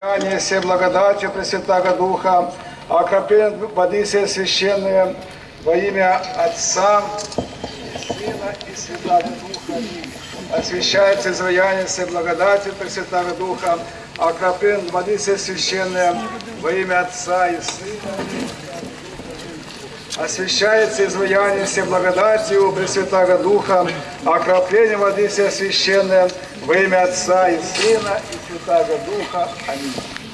Ане все благодатью Пресвятаго Духа, окроплен воды все священные во имя Отца, и Сына и Святаго Духа. Освящается изваяние все благодатью Пресвятаго Духа, окроплен воды все священные во имя Отца и Сына. Освящается изваяние все благодатью Пресвятаго Духа, окропление воды все священное во имя Отца и Сына и Святаго Духа. Аминь.